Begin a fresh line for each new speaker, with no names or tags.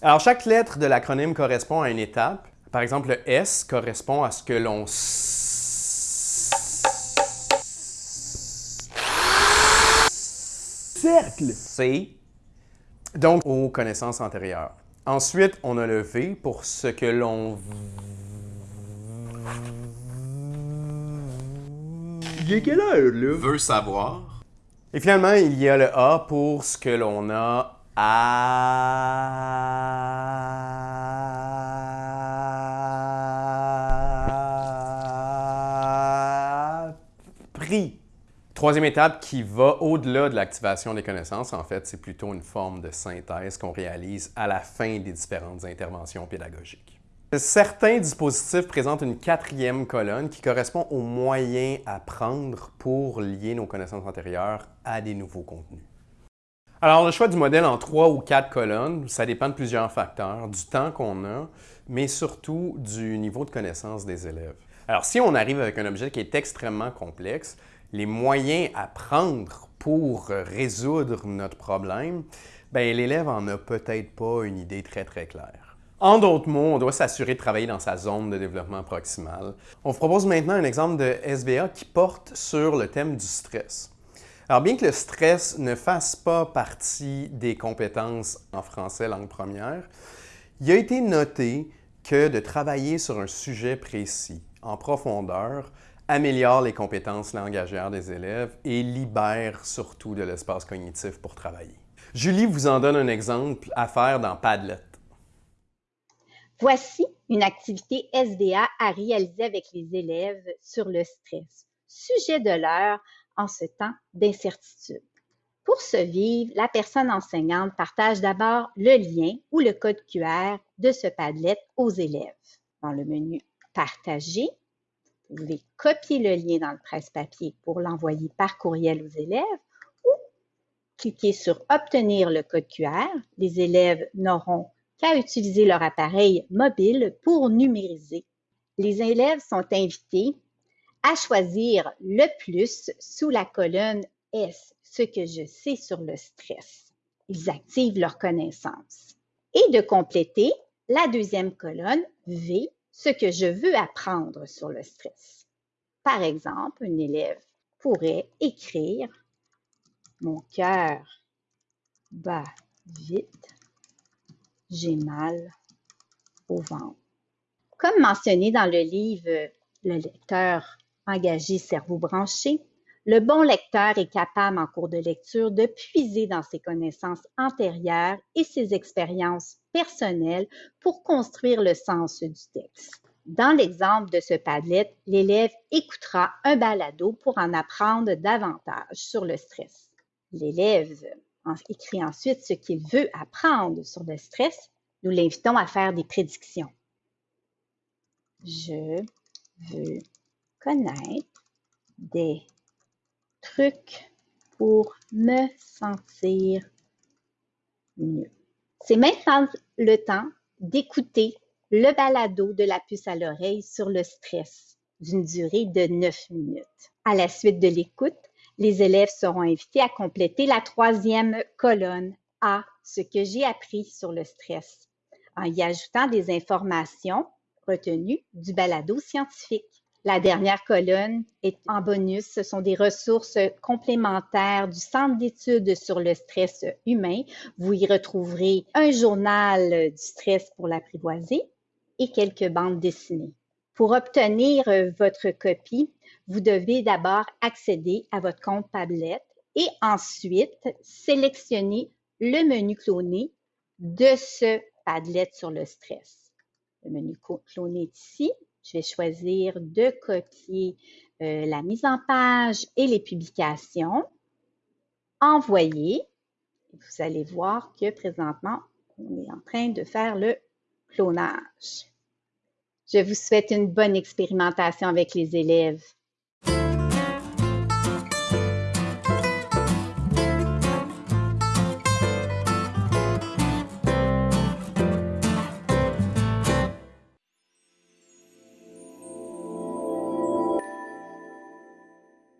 Alors, chaque lettre de l'acronyme correspond à une étape. Par exemple, le S correspond à ce que l'on cercle. C, donc aux connaissances antérieures. Ensuite, on a le V pour ce que l'on
Il est quelle heure, là?
Veut savoir.
Et finalement, il y a le A pour ce que l'on a appris. Troisième étape qui va au-delà de l'activation des connaissances, en fait, c'est plutôt une forme de synthèse qu'on réalise à la fin des différentes interventions pédagogiques. Certains dispositifs présentent une quatrième colonne qui correspond aux moyens à prendre pour lier nos connaissances antérieures à des nouveaux contenus. Alors, le choix du modèle en trois ou quatre colonnes, ça dépend de plusieurs facteurs, du temps qu'on a, mais surtout du niveau de connaissance des élèves. Alors, si on arrive avec un objet qui est extrêmement complexe, les moyens à prendre pour résoudre notre problème, ben, l'élève en a peut-être pas une idée très, très claire. En d'autres mots, on doit s'assurer de travailler dans sa zone de développement proximal. On vous propose maintenant un exemple de SBA qui porte sur le thème du stress. Alors, bien que le stress ne fasse pas partie des compétences en français langue première, il a été noté que de travailler sur un sujet précis, en profondeur, améliore les compétences langagières des élèves et libère surtout de l'espace cognitif pour travailler. Julie vous en donne un exemple à faire dans Padlet.
Voici une activité SDA à réaliser avec les élèves sur le stress, sujet de l'heure en ce temps d'incertitude. Pour ce vivre, la personne enseignante partage d'abord le lien ou le code QR de ce Padlet aux élèves. Dans le menu Partager, vous pouvez copier le lien dans le presse-papier pour l'envoyer par courriel aux élèves ou cliquer sur Obtenir le code QR. Les élèves n'auront qu'à utiliser leur appareil mobile pour numériser. Les élèves sont invités choisir le plus sous la colonne S, ce que je sais sur le stress. Ils activent leur connaissance. Et de compléter la deuxième colonne V, ce que je veux apprendre sur le stress. Par exemple, un élève pourrait écrire Mon cœur bat vite, j'ai mal au ventre. Comme mentionné dans le livre Le lecteur engagé cerveau branché, le bon lecteur est capable en cours de lecture de puiser dans ses connaissances antérieures et ses expériences personnelles pour construire le sens du texte. Dans l'exemple de ce Padlet, l'élève écoutera un balado pour en apprendre davantage sur le stress. L'élève écrit ensuite ce qu'il veut apprendre sur le stress. Nous l'invitons à faire des prédictions. Je veux connaître des trucs pour me sentir mieux. C'est maintenant le temps d'écouter le balado de la puce à l'oreille sur le stress d'une durée de 9 minutes. À la suite de l'écoute, les élèves seront invités à compléter la troisième colonne A, ce que j'ai appris sur le stress, en y ajoutant des informations retenues du balado scientifique. La dernière colonne est en bonus. Ce sont des ressources complémentaires du Centre d'études sur le stress humain. Vous y retrouverez un journal du stress pour l'apprivoiser et quelques bandes dessinées. Pour obtenir votre copie, vous devez d'abord accéder à votre compte Padlet et ensuite sélectionner le menu cloné de ce Padlet sur le stress. Le menu cloné est ici. Je vais choisir de copier euh, la mise en page et les publications. Envoyer. Vous allez voir que présentement, on est en train de faire le clonage. Je vous souhaite une bonne expérimentation avec les élèves.